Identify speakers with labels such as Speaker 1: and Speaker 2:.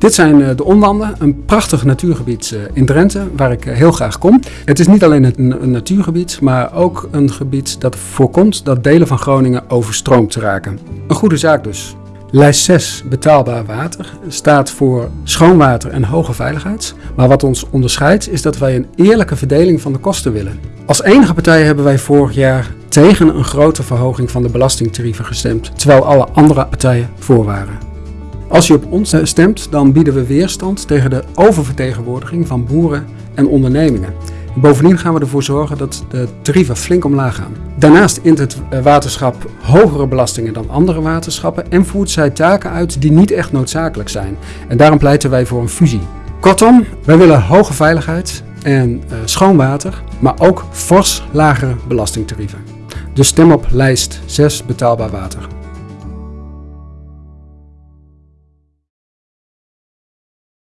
Speaker 1: Dit zijn eh, de Onlanden, een prachtig natuurgebied eh, in Drenthe, waar ik eh, heel graag kom. Het is niet alleen een, natuurgebied, maar ook een gebied dat voorkomt dat delen van Groningen overstroomd raken. Een goede zaak dus. Lijst 6, betaalbaar water, staat voor schoon water en hoge veiligheid. Maar wat ons onderscheidt is dat wij een eerlijke verdeling van de kosten willen. Als enige partij hebben wij vorig jaar tegen een grote verhoging van de belastingtarieven gestemd, terwijl alle andere partijen voor waren. Als je op ons stemt, dan bieden we weerstand tegen de oververtegenwoordiging van boeren en ondernemingen. Bovendien gaan we ervoor zorgen dat de tarieven flink omlaag gaan. Daarnaast int het eh, waterschap hogere belastingen dan andere waterschappen en voert zij taken uit die niet echt noodzakelijk zijn. En daarom pleiten wij voor een fusie. Kortom, wij willen hoge veiligheid en uh, schoon water, maar ook fors lagere belastingtarieven. Dus stem op lijst 6 betaalbaar water.